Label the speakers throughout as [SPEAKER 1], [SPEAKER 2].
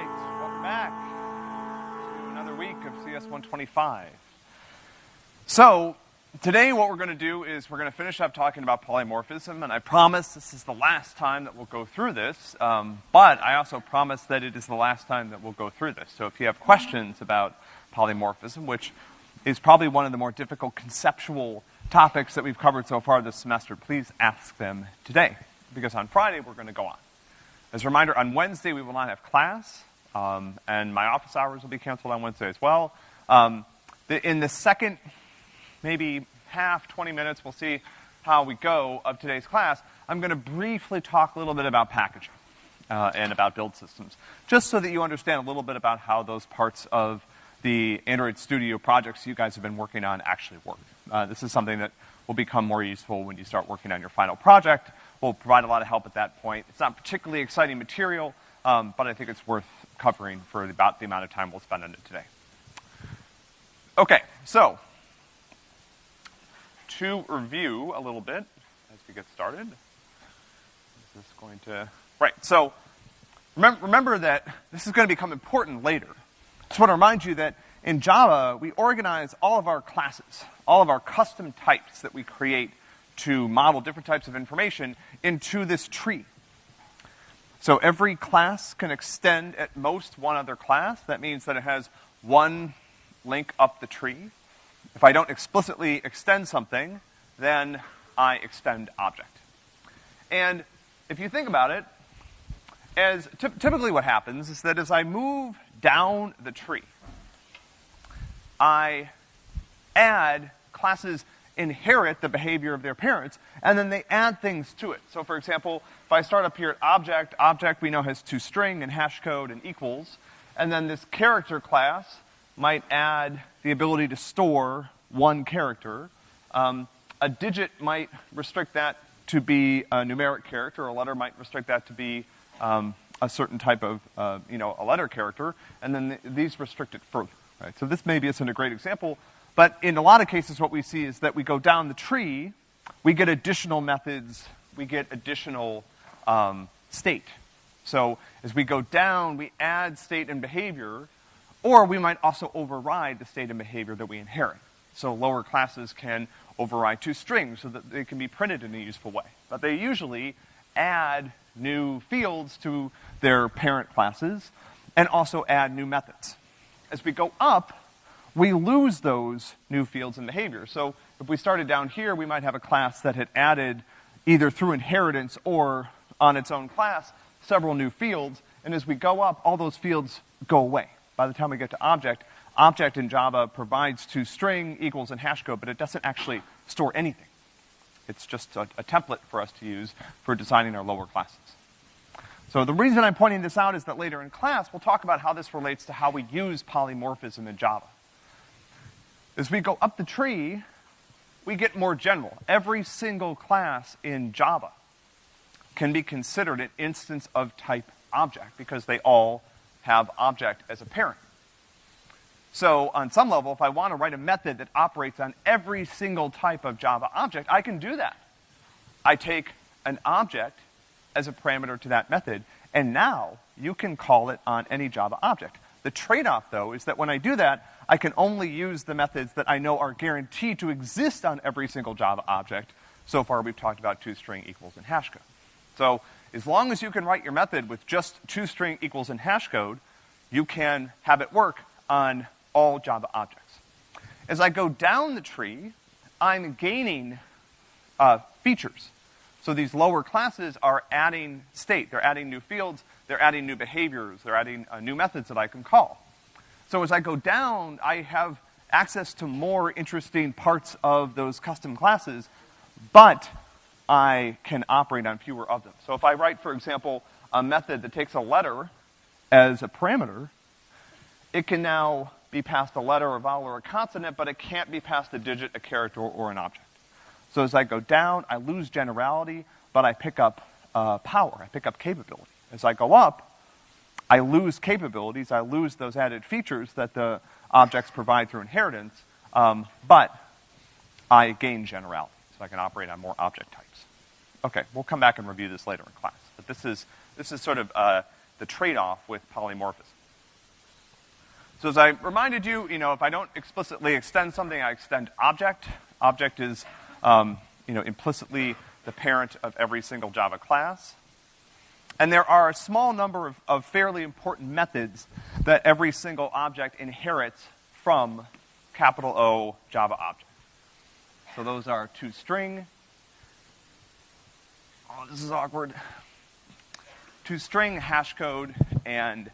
[SPEAKER 1] right, welcome back to another week of CS 125. So, today what we're gonna do is we're gonna finish up talking about polymorphism, and I promise this is the last time that we'll go through this, um, but I also promise that it is the last time that we'll go through this. So if you have questions about polymorphism, which is probably one of the more difficult conceptual topics that we've covered so far this semester, please ask them today, because on Friday we're gonna go on. As a reminder, on Wednesday we will not have class, um, and my office hours will be canceled on Wednesday as well. Um, the, in the second, maybe half, 20 minutes, we'll see how we go of today's class. I'm gonna briefly talk a little bit about packaging, uh, and about build systems, just so that you understand a little bit about how those parts of the Android Studio projects you guys have been working on actually work. Uh, this is something that will become more useful when you start working on your final project. We'll provide a lot of help at that point. It's not particularly exciting material, um, but I think it's worth covering for about the amount of time we'll spend on it today. Okay, so to review a little bit as we get started. Is this going to, right, so remember, remember that this is gonna become important later. I Just wanna remind you that in Java, we organize all of our classes, all of our custom types that we create to model different types of information into this tree. So every class can extend at most one other class. That means that it has one link up the tree. If I don't explicitly extend something, then I extend object. And if you think about it, as typically what happens is that as I move down the tree, I add classes inherit the behavior of their parents, and then they add things to it. So for example, if I start up here at object, object we know has two toString and hash code and equals, and then this character class might add the ability to store one character. Um, a digit might restrict that to be a numeric character, a letter might restrict that to be um, a certain type of, uh, you know, a letter character, and then th these restrict it further, right? So this maybe isn't a great example, but in a lot of cases what we see is that we go down the tree, we get additional methods, we get additional, um, state. So as we go down, we add state and behavior, or we might also override the state and behavior that we inherit. So lower classes can override two strings so that they can be printed in a useful way. But they usually add new fields to their parent classes and also add new methods. As we go up, we lose those new fields and behaviors. So if we started down here, we might have a class that had added either through inheritance or on its own class several new fields, and as we go up, all those fields go away. By the time we get to object, object in Java provides toString, equals, and hash code, but it doesn't actually store anything. It's just a, a template for us to use for designing our lower classes. So the reason I'm pointing this out is that later in class, we'll talk about how this relates to how we use polymorphism in Java. As we go up the tree, we get more general. Every single class in Java can be considered an instance of type object because they all have object as a parent. So on some level, if I want to write a method that operates on every single type of Java object, I can do that. I take an object as a parameter to that method, and now you can call it on any Java object. The trade-off, though, is that when I do that, I can only use the methods that I know are guaranteed to exist on every single Java object. So far, we've talked about toString equals and hash code. So, as long as you can write your method with just toString equals and hash code, you can have it work on all Java objects. As I go down the tree, I'm gaining uh, features. So these lower classes are adding state. They're adding new fields. They're adding new behaviors. They're adding uh, new methods that I can call. So as I go down, I have access to more interesting parts of those custom classes, but I can operate on fewer of them. So if I write, for example, a method that takes a letter as a parameter, it can now be passed a letter, a vowel, or a consonant, but it can't be passed a digit, a character, or an object. So as I go down, I lose generality, but I pick up uh, power, I pick up capability. As I go up, I lose capabilities, I lose those added features that the objects provide through inheritance, um, but I gain generality, so I can operate on more object types. Okay, we'll come back and review this later in class. But this is, this is sort of uh, the trade-off with polymorphism. So as I reminded you, you know, if I don't explicitly extend something, I extend object. Object is, um, you know, implicitly the parent of every single Java class. And there are a small number of, of fairly important methods that every single object inherits from capital O Java object. So those are toString. Oh, this is awkward. toString, hashcode, and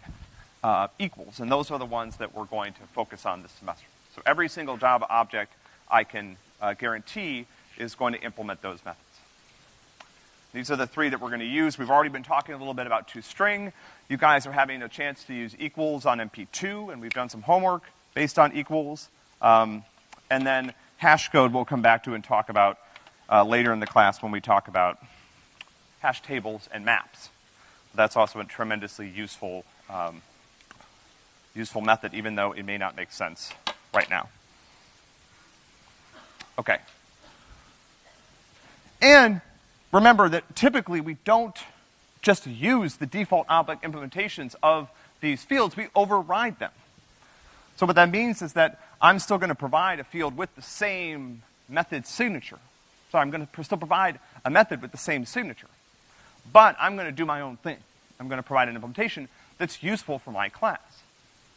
[SPEAKER 1] uh, equals, and those are the ones that we're going to focus on this semester. So every single Java object I can uh, guarantee is going to implement those methods. These are the three that we're going to use. We've already been talking a little bit about toString. You guys are having a chance to use equals on MP2, and we've done some homework based on equals. Um, and then hash code we'll come back to and talk about uh, later in the class when we talk about hash tables and maps. That's also a tremendously useful, um, useful method, even though it may not make sense right now. Okay. And remember that typically we don't just use the default object implementations of these fields, we override them. So what that means is that I'm still gonna provide a field with the same method signature. So I'm gonna still provide a method with the same signature. But I'm gonna do my own thing. I'm gonna provide an implementation that's useful for my class.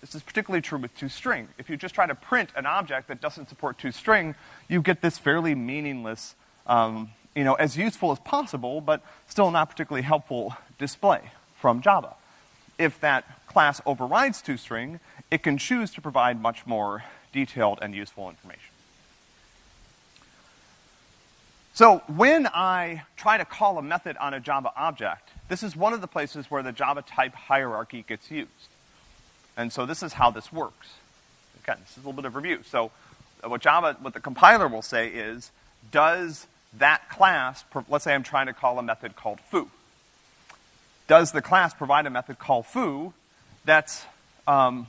[SPEAKER 1] This is particularly true with toString. If you just try to print an object that doesn't support toString, you get this fairly meaningless um, you know, as useful as possible, but still not particularly helpful display from Java. If that class overrides toString, it can choose to provide much more detailed and useful information. So when I try to call a method on a Java object, this is one of the places where the Java type hierarchy gets used. And so this is how this works. Again, this is a little bit of review. So what Java, what the compiler will say is, does that class, let's say I'm trying to call a method called foo. Does the class provide a method called foo that's, um,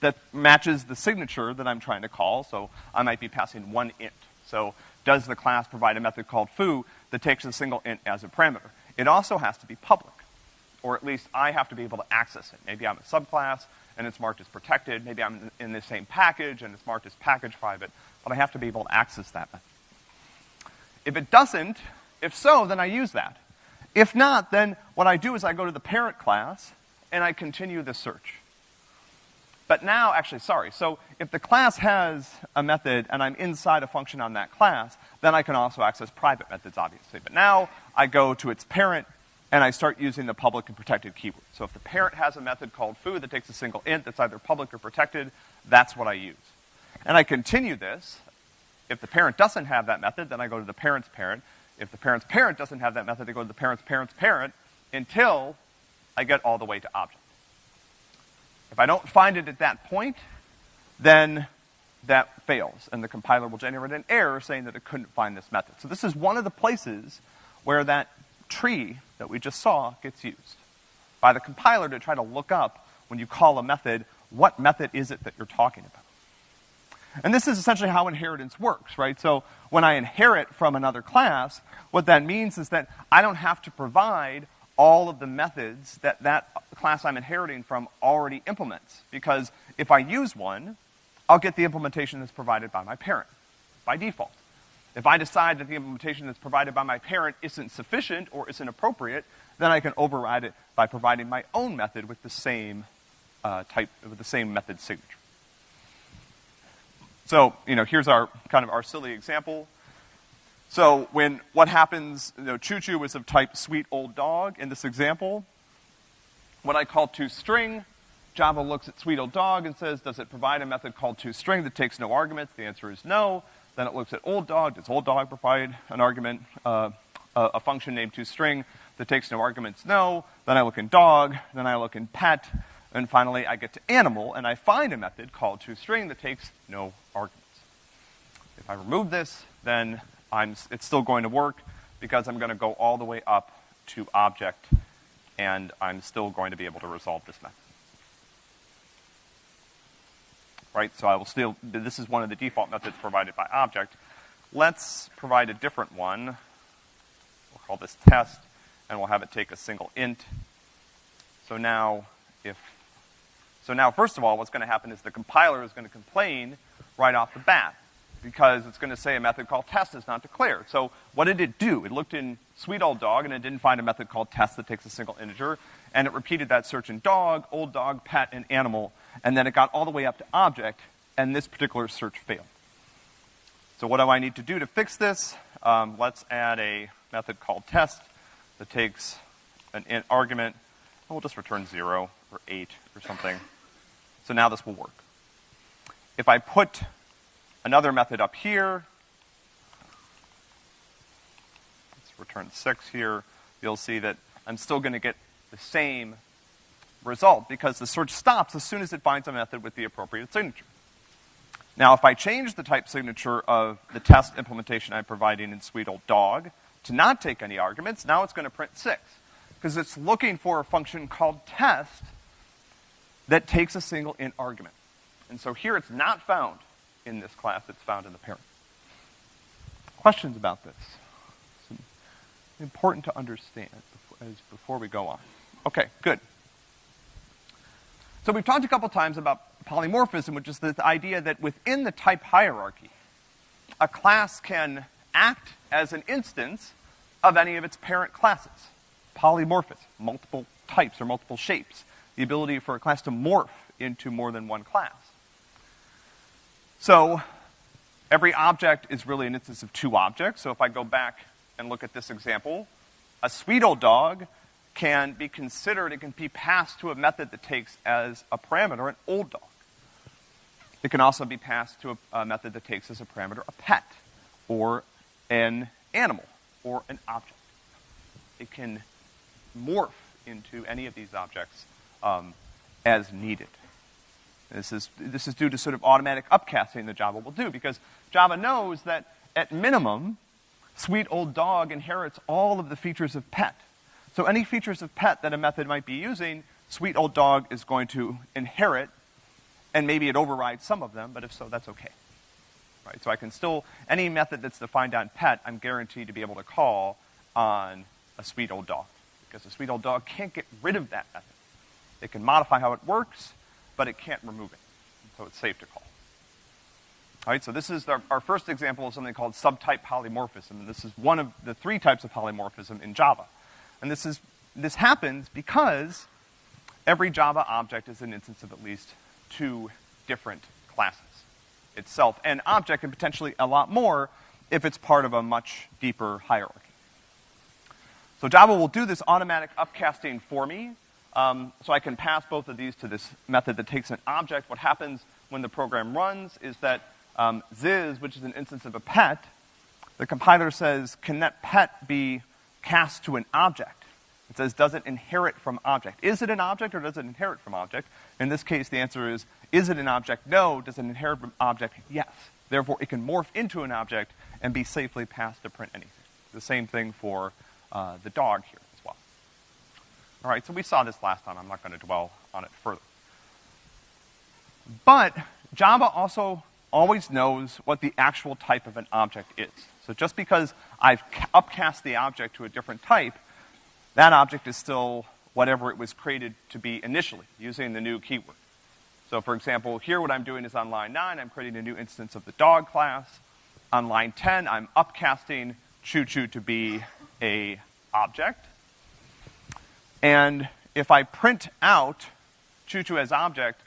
[SPEAKER 1] that matches the signature that I'm trying to call? So I might be passing one int. So does the class provide a method called foo that takes a single int as a parameter? It also has to be public. Or at least I have to be able to access it. Maybe I'm a subclass and it's marked as protected. Maybe I'm in the same package and it's marked as package private. But I have to be able to access that method. If it doesn't, if so, then I use that. If not, then what I do is I go to the parent class and I continue the search. But now, actually, sorry, so if the class has a method and I'm inside a function on that class, then I can also access private methods, obviously. But now I go to its parent and I start using the public and protected keyword. So if the parent has a method called foo that takes a single int that's either public or protected, that's what I use. And I continue this if the parent doesn't have that method, then I go to the parent's parent. If the parent's parent doesn't have that method, I go to the parent's parent's parent until I get all the way to object. If I don't find it at that point, then that fails, and the compiler will generate an error saying that it couldn't find this method. So this is one of the places where that tree that we just saw gets used by the compiler to try to look up when you call a method, what method is it that you're talking about? And this is essentially how inheritance works, right? So when I inherit from another class, what that means is that I don't have to provide all of the methods that that class I'm inheriting from already implements. Because if I use one, I'll get the implementation that's provided by my parent, by default. If I decide that the implementation that's provided by my parent isn't sufficient or isn't appropriate, then I can override it by providing my own method with the same uh, type, with the same method signature. So, you know, here's our, kind of our silly example. So when, what happens, you know, choo-choo was of type sweet old dog in this example. When I call toString, Java looks at sweet old dog and says, does it provide a method called toString that takes no arguments? The answer is no. Then it looks at old dog, does old dog provide an argument, uh, a, a function named toString that takes no arguments? No. Then I look in dog, then I look in pet, and finally, I get to animal, and I find a method called toString that takes no arguments. If I remove this, then I'm, it's still going to work because I'm going to go all the way up to object, and I'm still going to be able to resolve this method. Right, so I will still, this is one of the default methods provided by object. Let's provide a different one. We'll call this test, and we'll have it take a single int So now, if, so now first of all, what's gonna happen is the compiler is gonna complain right off the bat because it's gonna say a method called test is not declared. So what did it do? It looked in sweet old dog and it didn't find a method called test that takes a single integer, and it repeated that search in dog, old dog, pet, and animal, and then it got all the way up to object, and this particular search failed. So what do I need to do to fix this? Um, let's add a method called test that takes an argument, and we'll just return zero or eight or something. So now this will work. If I put another method up here, let's return six here, you'll see that I'm still gonna get the same result because the search stops as soon as it finds a method with the appropriate signature. Now, if I change the type signature of the test implementation I'm providing in sweet old dog to not take any arguments, now it's gonna print six. Because it's looking for a function called test that takes a single int argument. And so here it's not found in this class, it's found in the parent. Questions about this? It's important to understand before, as, before we go on. Okay, good. So we've talked a couple times about polymorphism, which is the idea that within the type hierarchy, a class can act as an instance of any of its parent classes. Polymorphism, multiple types or multiple shapes. The ability for a class to morph into more than one class. So, every object is really an instance of two objects. So if I go back and look at this example, a sweet old dog can be considered, it can be passed to a method that takes as a parameter an old dog. It can also be passed to a, a method that takes as a parameter a pet, or an animal, or an object. It can morph into any of these objects um, as needed. This is, this is due to sort of automatic upcasting that Java will do, because Java knows that at minimum, sweet old dog inherits all of the features of pet. So any features of pet that a method might be using, sweet old dog is going to inherit, and maybe it overrides some of them, but if so, that's okay. Right? So I can still, any method that's defined on pet, I'm guaranteed to be able to call on a sweet old dog. Because a sweet old dog can't get rid of that method. It can modify how it works, but it can't remove it. So it's safe to call. All right, so this is our, our, first example of something called subtype polymorphism, and this is one of the three types of polymorphism in Java. And this is, this happens because every Java object is an instance of at least two different classes itself, and object and potentially a lot more if it's part of a much deeper hierarchy. So Java will do this automatic upcasting for me, um, so I can pass both of these to this method that takes an object. What happens when the program runs is that um, Ziz, which is an instance of a pet, the compiler says, can that pet be cast to an object? It says, does it inherit from object? Is it an object or does it inherit from object? In this case, the answer is, is it an object? No. Does it inherit from object? Yes. Therefore, it can morph into an object and be safely passed to print anything. The same thing for uh, the dog here. All right, so we saw this last time. I'm not going to dwell on it further. But Java also always knows what the actual type of an object is. So just because I've upcast the object to a different type, that object is still whatever it was created to be initially, using the new keyword. So for example, here what I'm doing is on line 9, I'm creating a new instance of the dog class. On line 10, I'm upcasting choo choo to be a object. And if I print out choo-choo as object,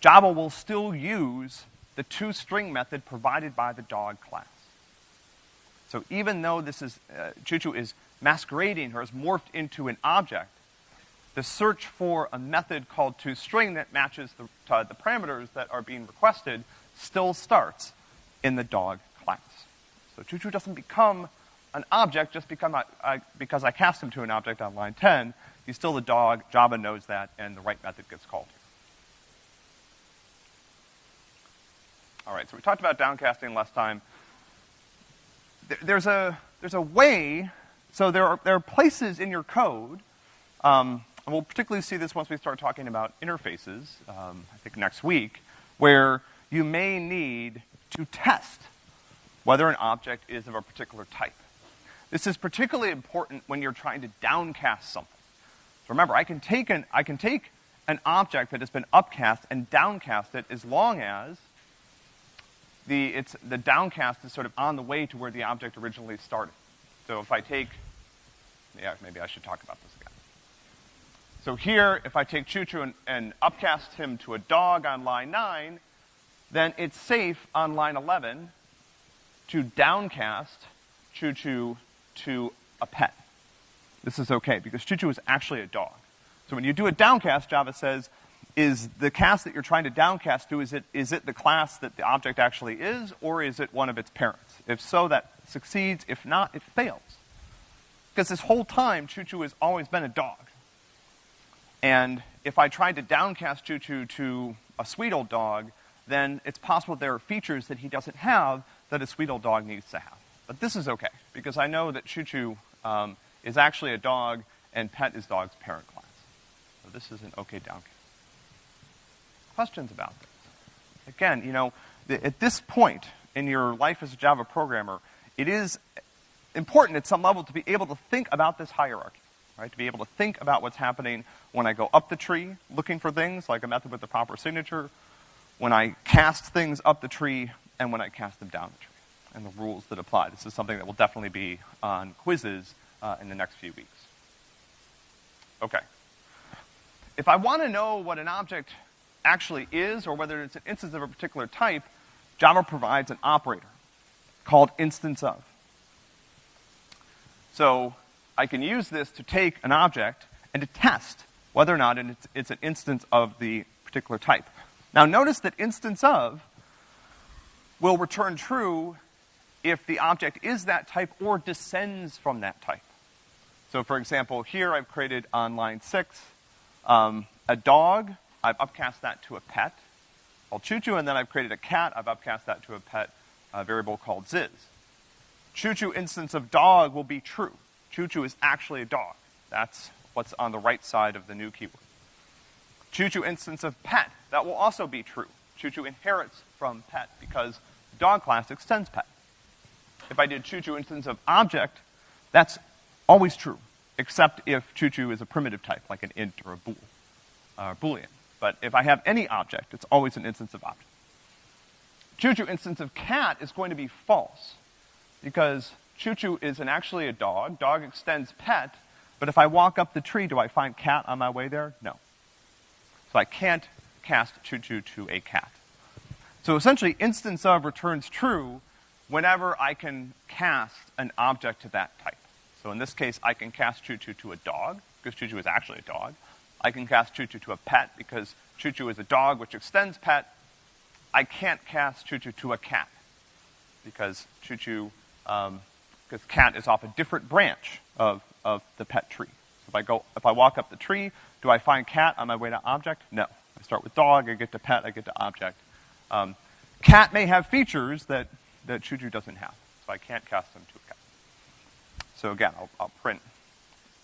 [SPEAKER 1] Java will still use the toString method provided by the dog class. So even though this is, uh, choo-choo is masquerading or is morphed into an object, the search for a method called toString that matches the, uh, the parameters that are being requested still starts in the dog class. So choo-choo doesn't become an object just because I, because I cast him to an object on line 10. He's still the dog, Java knows that, and the right method gets called. All right, so we talked about downcasting last time. There's a, there's a way, so there are, there are places in your code, um, and we'll particularly see this once we start talking about interfaces, um, I think next week, where you may need to test whether an object is of a particular type. This is particularly important when you're trying to downcast something. So remember, I can take an, I can take an object that has been upcast and downcast it as long as the, it's, the downcast is sort of on the way to where the object originally started. So if I take, yeah, maybe I should talk about this again. So here, if I take Choo Choo and, and upcast him to a dog on line nine, then it's safe on line 11 to downcast Choo Choo to a pet. This is okay because Choo Choo is actually a dog. So when you do a downcast, Java says, is the cast that you're trying to downcast to, is it, is it the class that the object actually is, or is it one of its parents? If so, that succeeds. If not, it fails. Because this whole time, Choo Choo has always been a dog. And if I tried to downcast Choo Choo to a sweet old dog, then it's possible there are features that he doesn't have that a sweet old dog needs to have. But this is okay, because I know that Choo Choo um, is actually a dog, and pet is dog's parent class. So this is an okay downcast. Questions about this? Again, you know, at this point in your life as a Java programmer, it is important at some level to be able to think about this hierarchy right? To be able to think about what's happening when I go up the tree looking for things, like a method with the proper signature, when I cast things up the tree, and when I cast them down the tree, and the rules that apply. This is something that will definitely be on quizzes uh, in the next few weeks. Okay. If I want to know what an object actually is, or whether it's an instance of a particular type, Java provides an operator called instance of. So I can use this to take an object and to test whether or not it's, it's an instance of the particular type. Now notice that instance of will return true if the object is that type or descends from that type. So for example, here I've created on line six, um, a dog, I've upcast that to a pet called Choo Choo, and then I've created a cat, I've upcast that to a pet a variable called Ziz. Choo Choo instance of dog will be true. Choo Choo is actually a dog. That's what's on the right side of the new keyword. Choo Choo instance of pet, that will also be true. Choo Choo inherits from pet because dog class extends pet. If I did Choo Choo instance of object, that's always true, except if Choo Choo is a primitive type, like an int or a bool, uh, boolean. But if I have any object, it's always an instance of object. Choo Choo instance of cat is going to be false, because Choo Choo is an, actually a dog. Dog extends pet, but if I walk up the tree, do I find cat on my way there? No. So I can't cast Choo Choo to a cat. So essentially, instance of returns true whenever I can cast an object to that type. So in this case, I can cast Choo Choo to a dog, because Choo Choo is actually a dog. I can cast Choo Choo to a pet, because Choo Choo is a dog which extends pet. I can't cast Choo Choo to a cat, because Choo Choo um, because cat is off a different branch of, of the pet tree. So if I go, if I walk up the tree, do I find cat on my way to object? No. I start with dog, I get to pet, I get to object. Um, cat may have features that, that Choo doesn't have, so I can't cast them to a cat. So again, I'll, I'll print,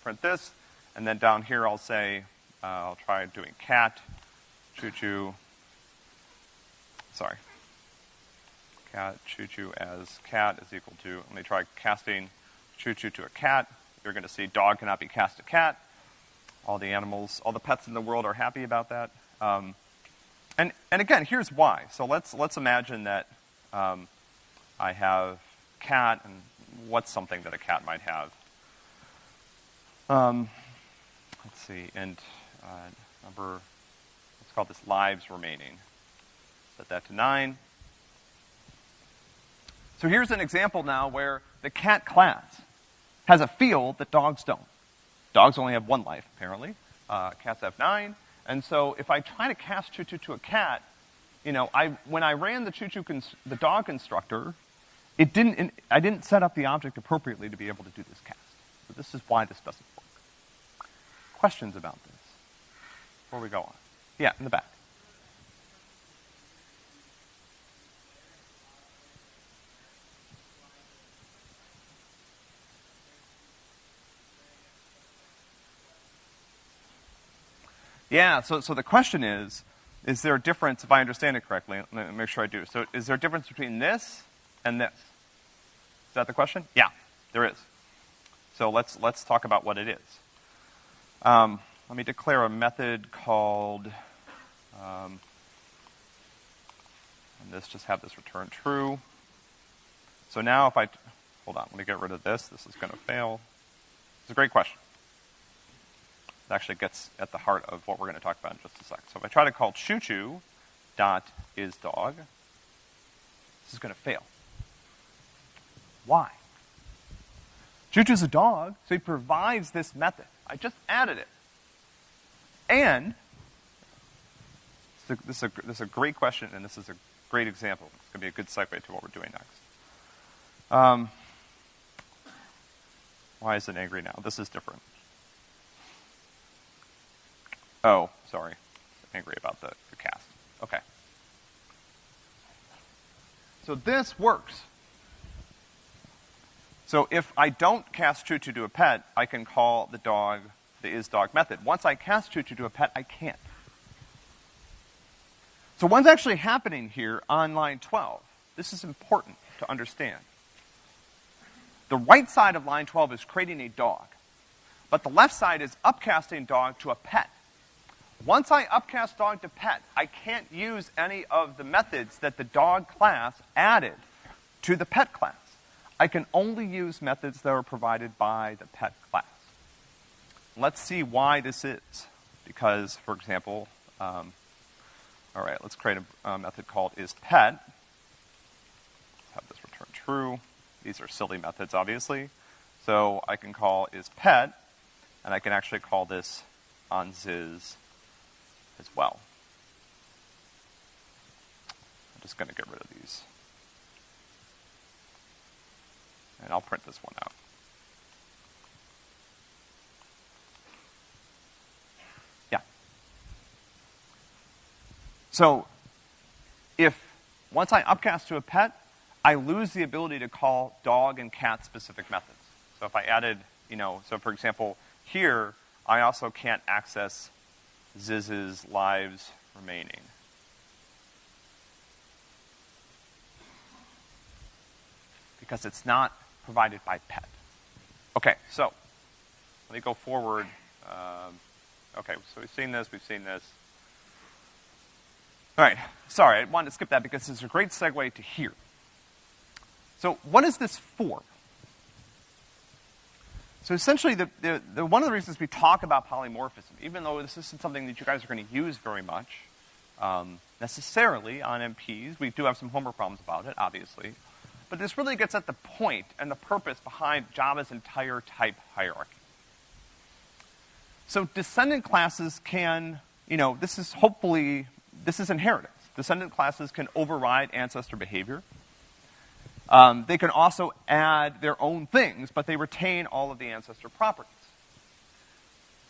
[SPEAKER 1] print this, and then down here I'll say, uh, I'll try doing cat, Choo, sorry, cat, choo as cat is equal to, let me try casting choo to a cat. You're going to see dog cannot be cast to cat. All the animals, all the pets in the world are happy about that. Um, and, and again, here's why. So let's, let's imagine that um, I have cat, and what's something that a cat might have? Um, let's see, and uh, number, let's call this lives remaining. Set that to nine. So here's an example now where the cat class has a field that dogs don't. Dogs only have one life, apparently. Uh, cats have nine. And so if I try to cast Choo Choo to a cat, you know, I, when I ran the Choo Choo, cons- the dog constructor, it didn't, I didn't set up the object appropriately to be able to do this cast. So this is why this doesn't work. Questions about this before we go on? Yeah, in the back. Yeah, so, so the question is, is there a difference, if I understand it correctly, let me make sure I do. So is there a difference between this and this? Is that the question? Yeah, there is. So let's, let's talk about what it is. Um, let me declare a method called, um, and this just have this return true. So now if I, hold on, let me get rid of this. This is gonna fail. It's a great question. It actually gets at the heart of what we're gonna talk about in just a sec. So if I try to call choo choo dot is dog, this is gonna fail. Why? Choo Choo's a dog, so he provides this method. I just added it. And, this is, a, this, is a, great question, and this is a great example. It's going to be a good segue to what we're doing next. Um, why is it angry now? This is different. Oh, sorry. Angry about the, the cast. Okay. So this works. So if I don't cast choo to a pet, I can call the dog the is dog method. Once I cast choo to a pet, I can't. So what's actually happening here on line 12? This is important to understand. The right side of line 12 is creating a dog, but the left side is upcasting dog to a pet. Once I upcast dog to pet, I can't use any of the methods that the dog class added to the pet class. I can only use methods that are provided by the pet class. Let's see why this is. Because, for example, um, all right, let's create a, a method called isPet. Have this return true. These are silly methods, obviously. So I can call isPet, and I can actually call this onZiz as well. I'm just going to get rid of these. And I'll print this one out. Yeah. So, if once I upcast to a pet, I lose the ability to call dog and cat specific methods. So if I added, you know, so for example, here, I also can't access Ziz's lives remaining. Because it's not provided by PET. Okay, so let me go forward. Um, okay, so we've seen this, we've seen this. All right, sorry, I wanted to skip that because it's a great segue to here. So what is this for? So essentially, the, the, the, one of the reasons we talk about polymorphism, even though this isn't something that you guys are going to use very much um, necessarily on MPs, we do have some homework problems about it, obviously. But this really gets at the point and the purpose behind Java's entire type hierarchy. So descendant classes can, you know, this is hopefully, this is inheritance. Descendant classes can override ancestor behavior. Um, they can also add their own things, but they retain all of the ancestor properties.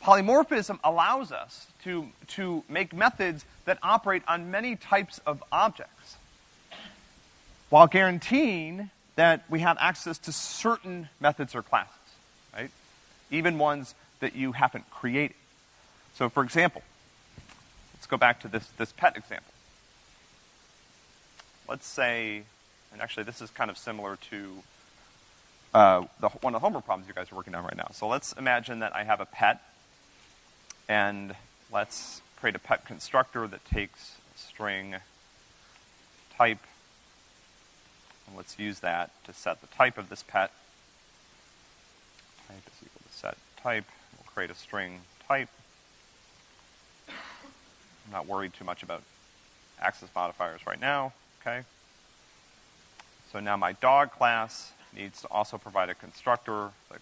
[SPEAKER 1] Polymorphism allows us to, to make methods that operate on many types of objects while guaranteeing that we have access to certain methods or classes, right? Even ones that you haven't created. So for example, let's go back to this, this pet example. Let's say, and actually this is kind of similar to uh, the, one of the homework problems you guys are working on right now. So let's imagine that I have a pet, and let's create a pet constructor that takes string type and let's use that to set the type of this pet. Type is equal to set type. We'll create a string type. I'm not worried too much about access modifiers right now, okay? So now my dog class needs to also provide a constructor that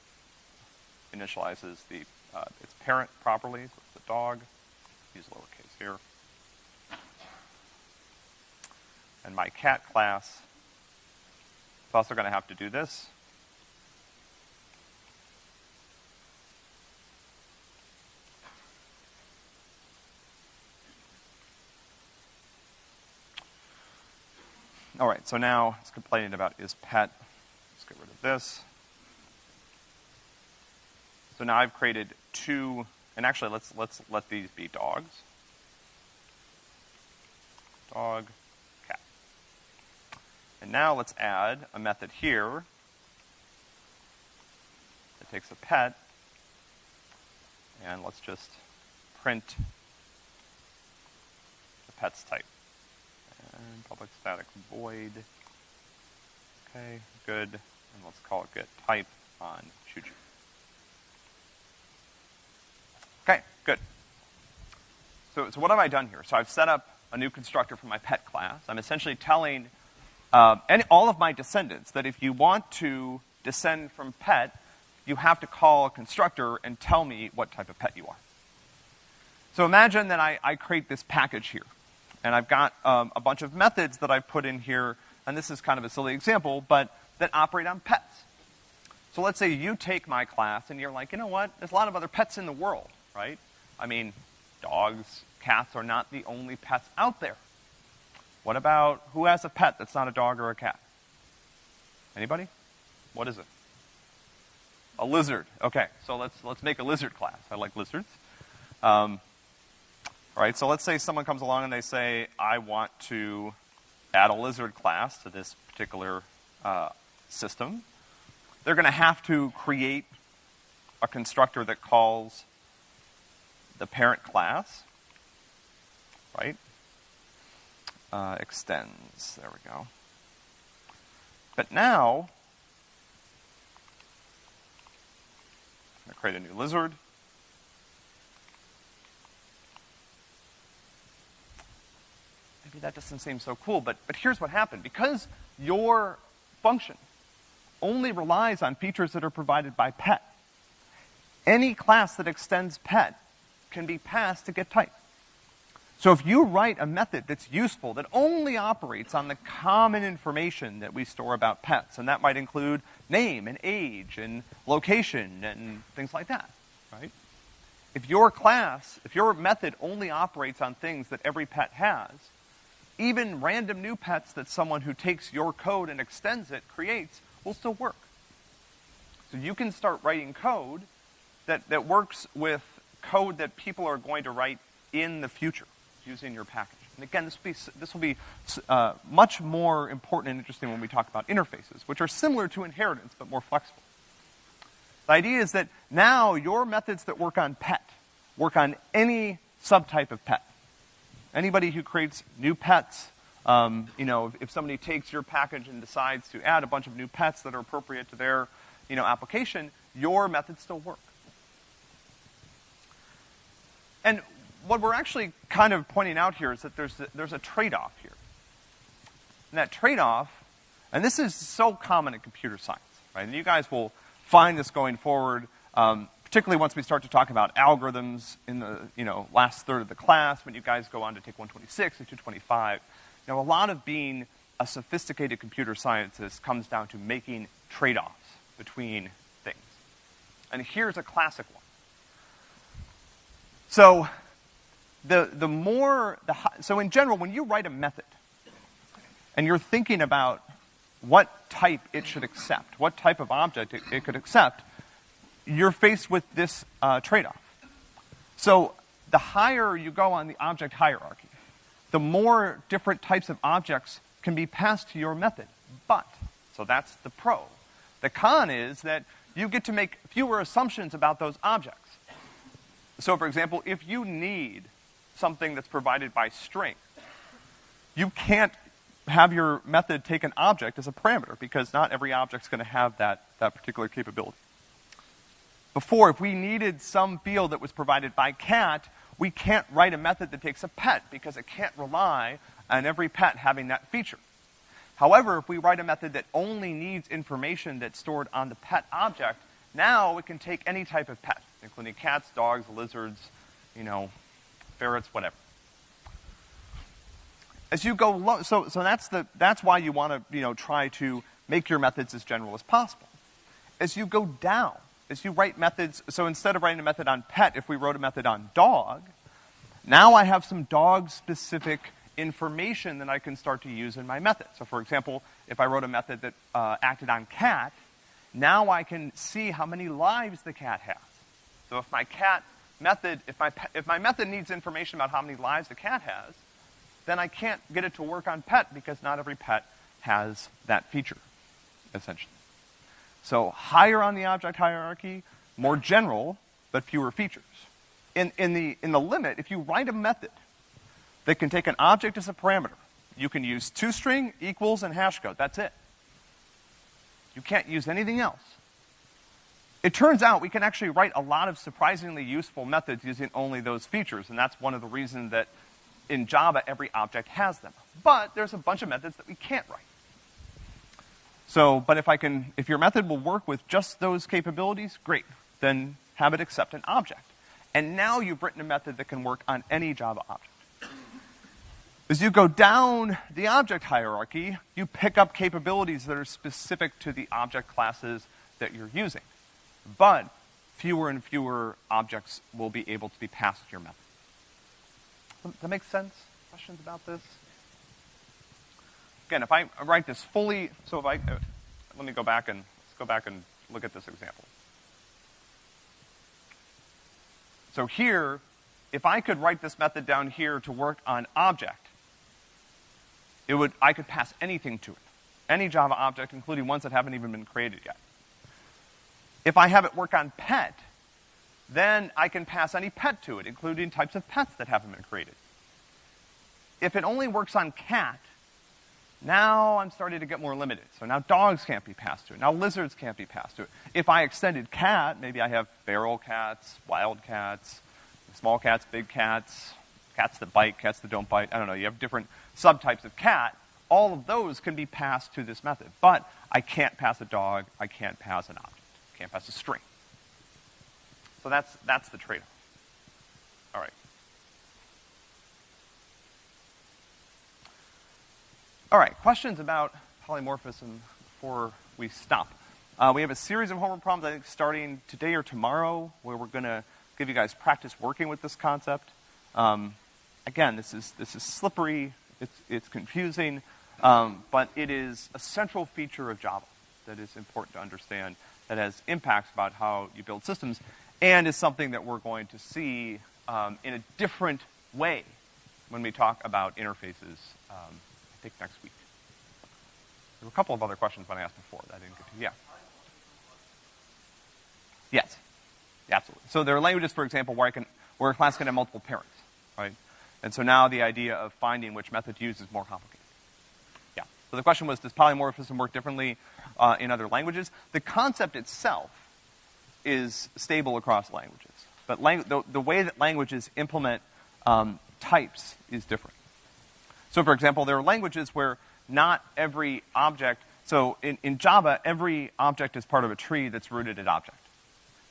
[SPEAKER 1] initializes the, uh, its parent properly, so the dog. Use lowercase here. And my cat class it's also going to have to do this. All right, so now it's complaining about is pet. Let's get rid of this. So now I've created two, and actually let's, let's let these be dogs. Dog. And now let's add a method here that takes a pet, and let's just print the pet's type. And public static void. Okay, good. And let's call it get type on choo. Okay, good. So, so what have I done here? So I've set up a new constructor for my pet class. I'm essentially telling uh, any, all of my descendants that if you want to descend from pet, you have to call a constructor and tell me what type of pet you are. So imagine that I, I create this package here. And I've got um, a bunch of methods that I've put in here, and this is kind of a silly example, but that operate on pets. So let's say you take my class and you're like, you know what, there's a lot of other pets in the world, right? I mean, dogs, cats are not the only pets out there. What about, who has a pet that's not a dog or a cat? Anybody? What is it? A lizard. Okay, so let's, let's make a lizard class. I like lizards. Um, all right, so let's say someone comes along and they say, I want to add a lizard class to this particular uh, system. They're going to have to create a constructor that calls the parent class, right? Uh, extends, there we go. But now, I'm going to create a new lizard. Maybe that doesn't seem so cool, but, but here's what happened. Because your function only relies on features that are provided by pet, any class that extends pet can be passed to get type. So if you write a method that's useful, that only operates on the common information that we store about pets, and that might include name and age and location and things like that, right? If your class, if your method only operates on things that every pet has, even random new pets that someone who takes your code and extends it creates will still work. So you can start writing code that, that works with code that people are going to write in the future using your package. And again, this will be, this will be uh, much more important and interesting when we talk about interfaces, which are similar to inheritance but more flexible. The idea is that now your methods that work on pet work on any subtype of pet. Anybody who creates new pets, um, you know, if, if somebody takes your package and decides to add a bunch of new pets that are appropriate to their, you know, application, your methods still work. And what we're actually kind of pointing out here is that there's a, there's a trade-off here. And that trade-off, and this is so common in computer science, right? And you guys will find this going forward, um, particularly once we start to talk about algorithms in the, you know, last third of the class, when you guys go on to take 126 and 225. You know, a lot of being a sophisticated computer scientist comes down to making trade-offs between things. And here's a classic one. So, the, the more, the, so in general, when you write a method, and you're thinking about what type it should accept, what type of object it, it could accept, you're faced with this uh, trade-off. So the higher you go on the object hierarchy, the more different types of objects can be passed to your method. But, so that's the pro. The con is that you get to make fewer assumptions about those objects. So for example, if you need something that's provided by string, you can't have your method take an object as a parameter because not every object's gonna have that, that particular capability. Before, if we needed some field that was provided by cat, we can't write a method that takes a pet because it can't rely on every pet having that feature. However, if we write a method that only needs information that's stored on the pet object, now it can take any type of pet including cats, dogs, lizards, you know, ferrets, whatever. As you go so, so that's the, that's why you want to, you know, try to make your methods as general as possible. As you go down, as you write methods, so instead of writing a method on pet, if we wrote a method on dog, now I have some dog-specific information that I can start to use in my method. So for example, if I wrote a method that uh, acted on cat, now I can see how many lives the cat has. So if my cat method, if my, if my method needs information about how many lives the cat has, then I can't get it to work on pet because not every pet has that feature, essentially. So higher on the object hierarchy, more general, but fewer features. in, in, the, in the limit, if you write a method that can take an object as a parameter, you can use toString, equals, and hash code. That's it. You can't use anything else. It turns out we can actually write a lot of surprisingly useful methods using only those features, and that's one of the reasons that in Java every object has them. But there's a bunch of methods that we can't write. So, but if I can, if your method will work with just those capabilities, great. Then have it accept an object. And now you've written a method that can work on any Java object. As you go down the object hierarchy, you pick up capabilities that are specific to the object classes that you're using. But fewer and fewer objects will be able to be passed to your method. Does that make sense? Questions about this? Again, if I write this fully, so if I, uh, let me go back and, let's go back and look at this example. So here, if I could write this method down here to work on object, it would, I could pass anything to it. Any Java object, including ones that haven't even been created yet. If I have it work on pet, then I can pass any pet to it, including types of pets that haven't been created. If it only works on cat, now I'm starting to get more limited. So now dogs can't be passed to it. Now lizards can't be passed to it. If I extended cat, maybe I have feral cats, wild cats, small cats, big cats, cats that bite, cats that don't bite. I don't know. You have different subtypes of cat. All of those can be passed to this method. But I can't pass a dog. I can't pass an object. Can't pass a string. So that's, that's the trade-off. All right. All right, questions about polymorphism before we stop. Uh, we have a series of homework problems, I think, starting today or tomorrow, where we're going to give you guys practice working with this concept. Um, again, this is, this is slippery, it's, it's confusing, um, but it is a central feature of Java that is important to understand, that has impacts about how you build systems, and is something that we're going to see um, in a different way when we talk about interfaces um, think next week. There were a couple of other questions when I asked before that I didn't get to. Yeah. Yes. Absolutely. So there are languages, for example, where I can, where a class can have multiple parents, right? And so now the idea of finding which method to use is more complicated. So the question was, does polymorphism work differently uh, in other languages? The concept itself is stable across languages, but the, the way that languages implement um, types is different. So for example, there are languages where not every object, so in, in Java, every object is part of a tree that's rooted at object.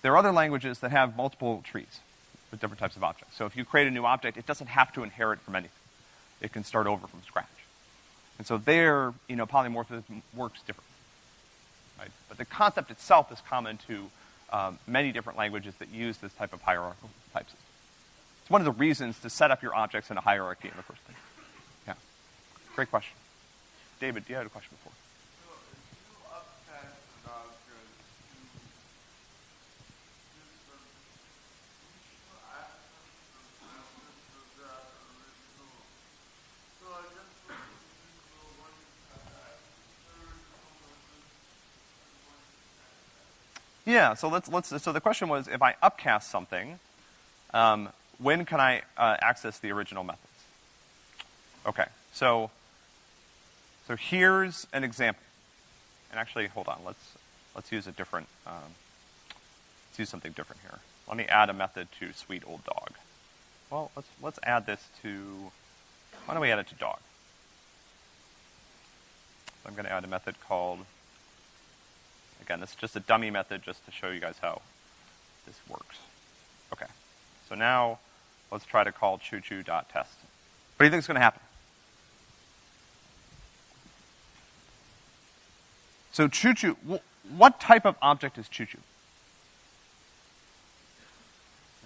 [SPEAKER 1] There are other languages that have multiple trees with different types of objects. So if you create a new object, it doesn't have to inherit from anything. It can start over from scratch. And so there, you know, polymorphism works differently. Right? But the concept itself is common to um, many different languages that use this type of hierarchical type system. It's one of the reasons to set up your objects in a hierarchy in the first place. Yeah. Great question. David, do you had a question before. Yeah, so let's, let's, so the question was, if I upcast something, um, when can I uh, access the original methods? Okay, so so here's an example. And actually, hold on, let's, let's use a different, um, let's use something different here. Let me add a method to sweet old dog. Well, let's, let's add this to, why don't we add it to dog? So I'm gonna add a method called, again, this is just a dummy method just to show you guys how this works. Okay, so now let's try to call choo-choo.test. What do you think is gonna happen? So choo-choo, what type of object is choo-choo?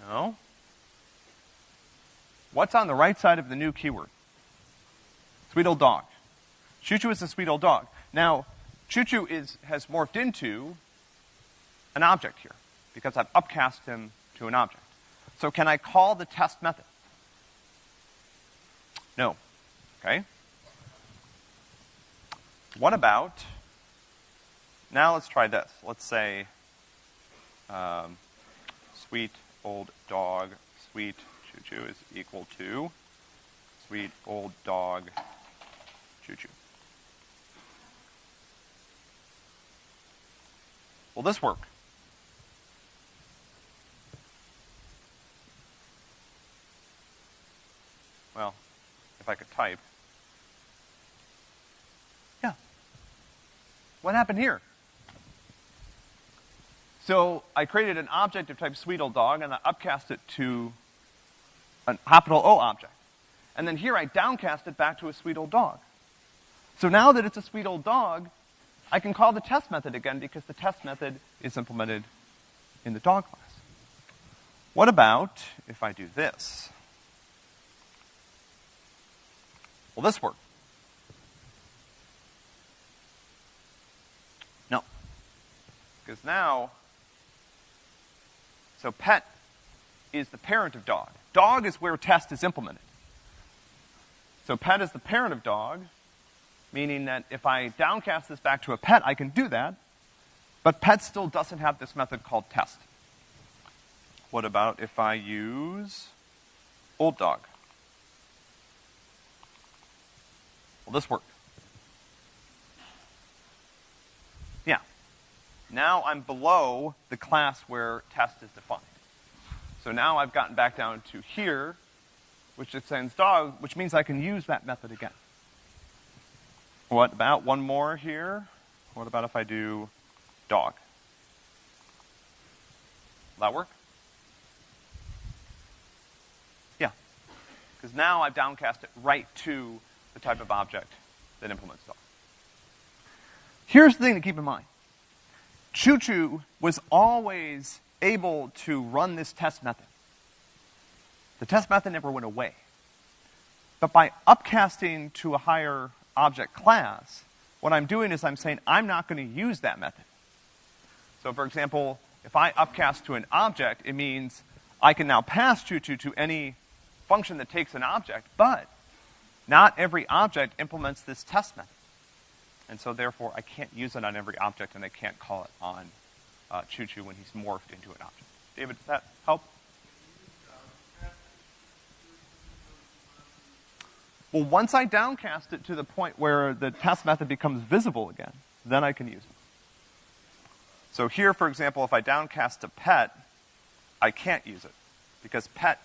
[SPEAKER 1] No? What's on the right side of the new keyword? Sweet old dog. Choo-choo is a sweet old dog. Now, choo-choo is, has morphed into an object here, because I've upcast him to an object. So can I call the test method? No. Okay? What about now let's try this. Let's say, um, sweet old dog sweet choo-choo is equal to sweet old dog choo-choo. Will this work? Well, if I could type. Yeah. What happened here? So I created an object of type sweet old dog and I upcast it to an capital O object. And then here I downcast it back to a sweet old dog. So now that it's a sweet old dog, I can call the test method again because the test method is implemented in the dog class. What about if I do this? Will this work? No. Because now, so pet is the parent of dog. Dog is where test is implemented. So pet is the parent of dog, meaning that if I downcast this back to a pet, I can do that, but pet still doesn't have this method called test. What about if I use old dog? Will this work? Yeah. Now I'm below the class where test is defined. So now I've gotten back down to here, which extends dog, which means I can use that method again. What about one more here? What about if I do dog? Will that work? Yeah. Because now I've downcast it right to the type of object that implements dog. Here's the thing to keep in mind. Choo-choo was always able to run this test method. The test method never went away. But by upcasting to a higher object class, what I'm doing is I'm saying I'm not going to use that method. So for example, if I upcast to an object, it means I can now pass choo-choo to any function that takes an object, but not every object implements this test method. And so therefore I can't use it on every object and I can't call it on uh, choo-choo when he's morphed into an object. David, does that help? Well, once I downcast it to the point where the test method becomes visible again, then I can use it. So here, for example, if I downcast to pet, I can't use it because pet,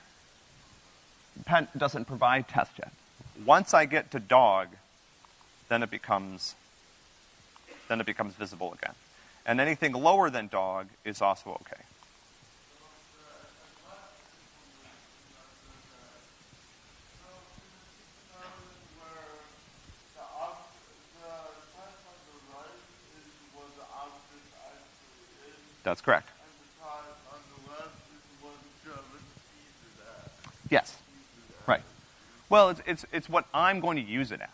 [SPEAKER 1] pet doesn't provide test yet. Once I get to dog, then it becomes, then it becomes visible again. And anything lower than dog is also okay. That's correct. Yes. Right. Well, it's, it's, it's what I'm going to use it as,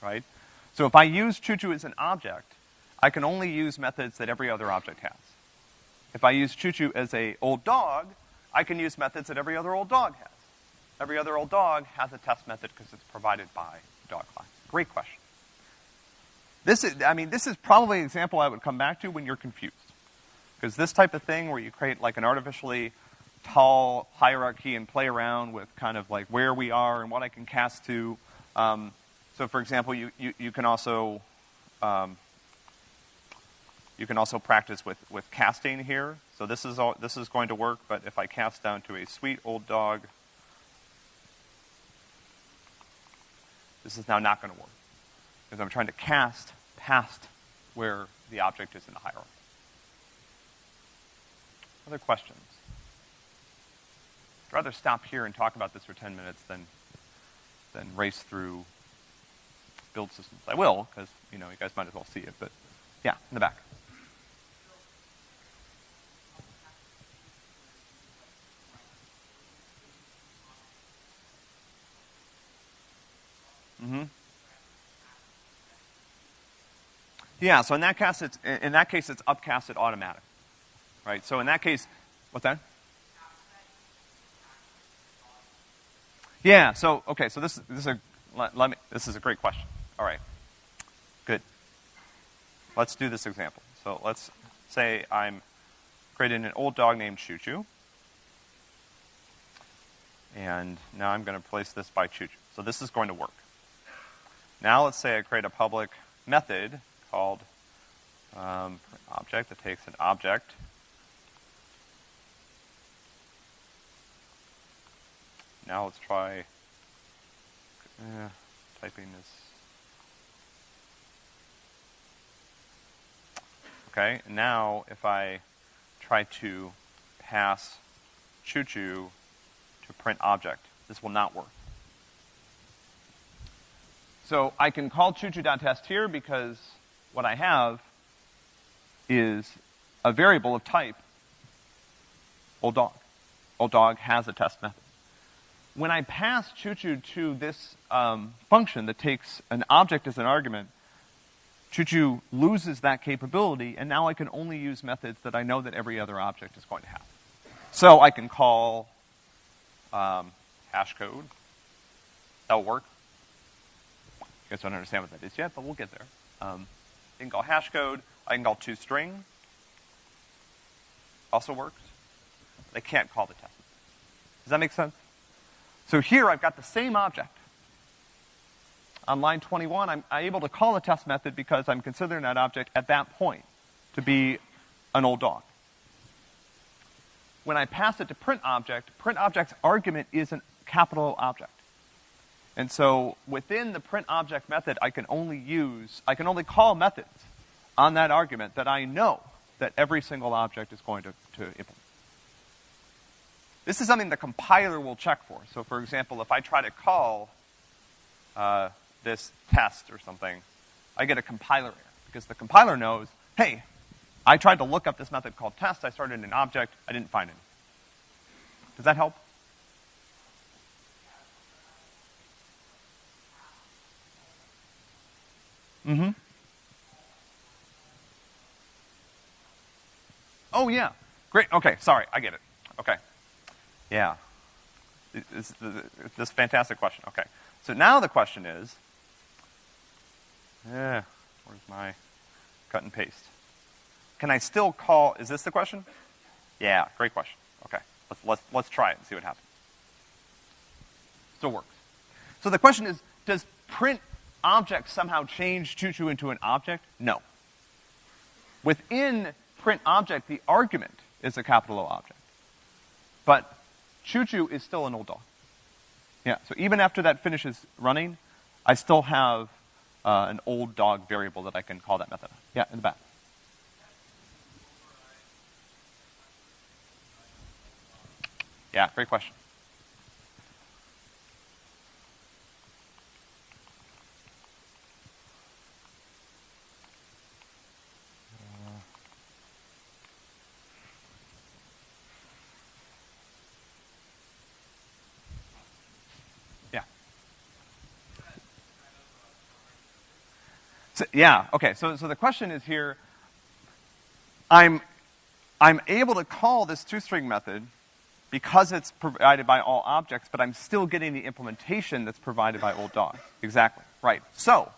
[SPEAKER 1] right? So if I use choo-choo as an object, I can only use methods that every other object has. If I use choo-choo as a old dog, I can use methods that every other old dog has. Every other old dog has a test method because it's provided by dog class. Great question. This is, I mean, this is probably an example I would come back to when you're confused. Because this type of thing where you create like an artificially tall hierarchy and play around with kind of like where we are and what I can cast to. Um, so for example, you, you, you can also, um, you can also practice with, with casting here. So this is all, this is going to work, but if I cast down to a sweet old dog, this is now not going to work. Because I'm trying to cast past where the object is in the hierarchy. Other questions? I'd rather stop here and talk about this for 10 minutes than, than race through build systems. I will, because, you know, you guys might as well see it, but yeah, in the back. Mm-hmm. Yeah, so in that case, it's, in that case, it's upcasted automatic right? So in that case, what's that? Yeah, so, okay, so this, this is a, let, let me, this is a great question. All right. Good. Let's do this example. So let's say I'm creating an old dog named Choo Choo. And now I'm gonna place this by choo So this is going to work. Now let's say I create a public method called um, object that takes an object. Now let's try uh, typing this. Okay, now if I try to pass choo-choo to print object, this will not work. So I can call choo-choo.test here because what I have is a variable of type old dog. Old dog has a test method. When I pass choo-choo to this um, function that takes an object as an argument, choo-choo loses that capability, and now I can only use methods that I know that every other object is going to have. So I can call um, hash code. That'll work. You guys don't understand what that is yet, but we'll get there. Um, I can call hash code. I can call toString. Also works. I can't call the test. Does that make sense? So here I've got the same object. On line 21, I'm, able to call a test method because I'm considering that object at that point to be an old dog. When I pass it to print object, print object's argument is a capital object. And so within the print object method, I can only use, I can only call methods on that argument that I know that every single object is going to, to implement. This is something the compiler will check for. So for example, if I try to call uh, this test or something, I get a compiler error because the compiler knows, hey, I tried to look up this method called test, I started an object, I didn't find it. Does that help? Mm-hmm. Oh, yeah. Great. Okay, sorry, I get it. Okay. Yeah. It's this fantastic question. Okay. So now the question is, yeah, where's my cut and paste? Can I still call, is this the question? Yeah, great question. Okay. Let's, let's, let's try it and see what happens. Still works. So the question is, does print object somehow change choo-choo into an object? No. Within print object, the argument is a capital O object. But choo-choo is still an old dog. Yeah, so even after that finishes running, I still have uh, an old dog variable that I can call that method. Yeah, in the back. Yeah, great question. So, yeah, okay, so, so the question is here, I'm, I'm able to call this toString method because it's provided by all objects, but I'm still getting the implementation that's provided by old dog. Exactly, right. So,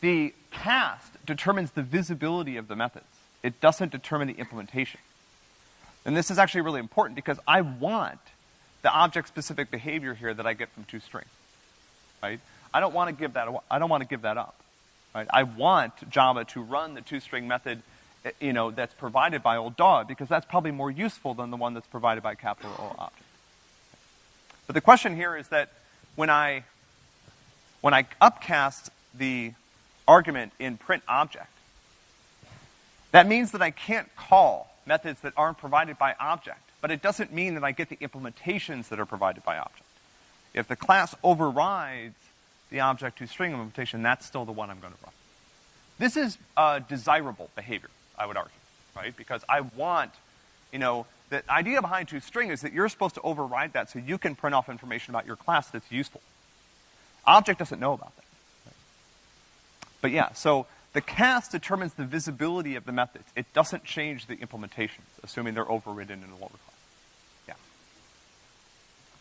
[SPEAKER 1] the cast determines the visibility of the methods. It doesn't determine the implementation. And this is actually really important because I want the object-specific behavior here that I get from toString, right? I don't want to give that, I don't want to give that up. Right? I want Java to run the toString method, eh, you know, that's provided by old dog because that's probably more useful than the one that's provided by capital O object. But the question here is that when I, when I upcast the argument in print object, that means that I can't call methods that aren't provided by object, but it doesn't mean that I get the implementations that are provided by object. If the class overrides the object toString implementation, that's still the one I'm going to run. This is a desirable behavior, I would argue, right? Because I want, you know, the idea behind toString is that you're supposed to override that so you can print off information about your class that's useful. Object doesn't know about that. Right? But yeah, so the cast determines the visibility of the methods. It doesn't change the implementations, assuming they're overridden in the lower class. Yeah.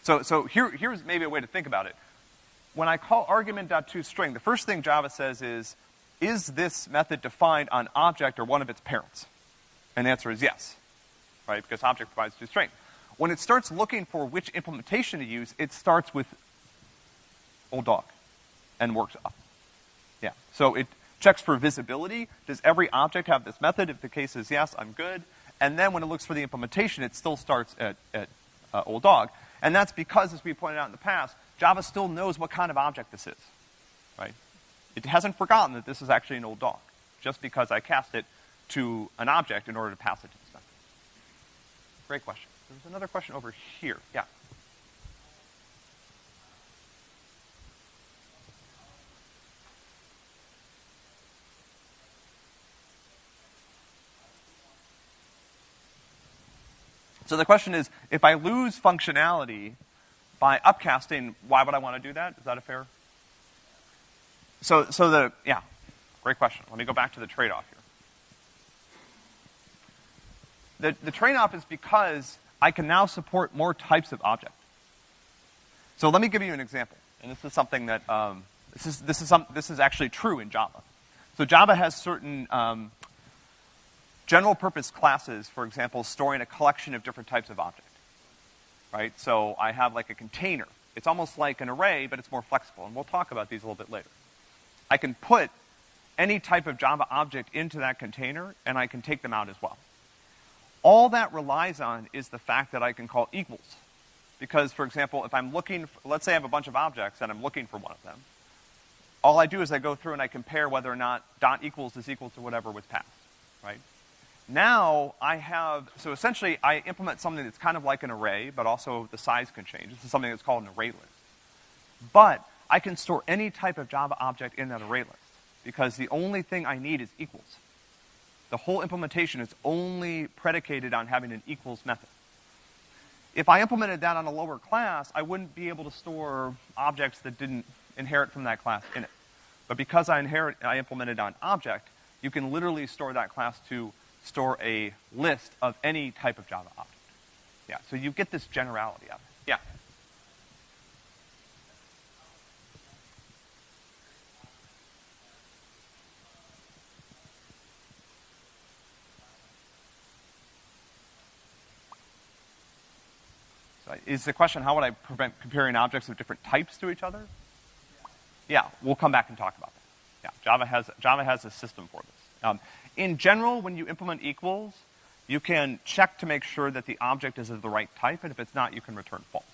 [SPEAKER 1] So, so here, here's maybe a way to think about it when I call argument.toString, the first thing Java says is, is this method defined on object or one of its parents? And the answer is yes, right? Because object provides toString. When it starts looking for which implementation to use, it starts with old dog and works up. Yeah. So it checks for visibility. Does every object have this method? If the case is yes, I'm good. And then when it looks for the implementation, it still starts at, at uh, old dog. And that's because, as we pointed out in the past, Java still knows what kind of object this is, right? It hasn't forgotten that this is actually an old dog, just because I cast it to an object in order to pass it to this method. Great question. There's another question over here. Yeah. So the question is, if I lose functionality by upcasting, why would I want to do that? Is that a fair? So, so the, yeah, great question. Let me go back to the trade-off here. The, the trade-off is because I can now support more types of object. So let me give you an example. And this is something that, um, this is, this is some, this is actually true in Java. So Java has certain, um, general purpose classes, for example, storing a collection of different types of object. Right? So I have like a container. It's almost like an array, but it's more flexible, and we'll talk about these a little bit later. I can put any type of Java object into that container, and I can take them out as well. All that relies on is the fact that I can call equals. Because, for example, if I'm looking, for, let's say I have a bunch of objects and I'm looking for one of them, all I do is I go through and I compare whether or not dot equals is equal to whatever was passed, right? Now I have, so essentially I implement something that's kind of like an array, but also the size can change. This is something that's called an array list. But I can store any type of Java object in that array list because the only thing I need is equals. The whole implementation is only predicated on having an equals method. If I implemented that on a lower class, I wouldn't be able to store objects that didn't inherit from that class in it. But because I inherit, I implemented on object, you can literally store that class to store a list of any type of Java object. Yeah, so you get this generality of it. Yeah. So is the question, how would I prevent comparing objects of different types to each other? Yeah, we'll come back and talk about that. Yeah, Java has, Java has a system for this. Um, in general, when you implement equals, you can check to make sure that the object is of the right type, and if it's not, you can return false,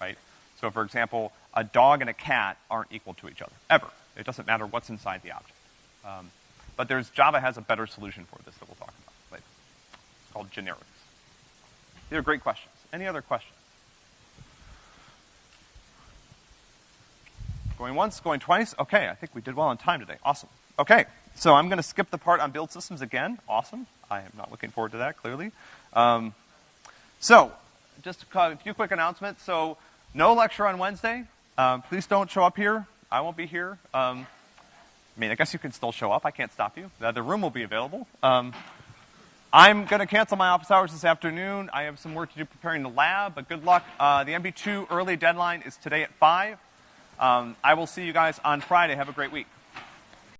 [SPEAKER 1] right? So for example, a dog and a cat aren't equal to each other, ever. It doesn't matter what's inside the object. Um, but there's, Java has a better solution for this that we'll talk about later. It's called generics. These are great questions. Any other questions? Going once, going twice? Okay, I think we did well on time today. Awesome. Okay. So I'm going to skip the part on build systems again. Awesome. I am not looking forward to that, clearly. Um, so, just a few quick announcements. So, no lecture on Wednesday. Um, please don't show up here. I won't be here. Um, I mean, I guess you can still show up. I can't stop you. The, room will be available. Um, I'm going to cancel my office hours this afternoon. I have some work to do preparing the lab, but good luck. Uh, the MP2 early deadline is today at 5. Um, I will see you guys on Friday. Have a great week.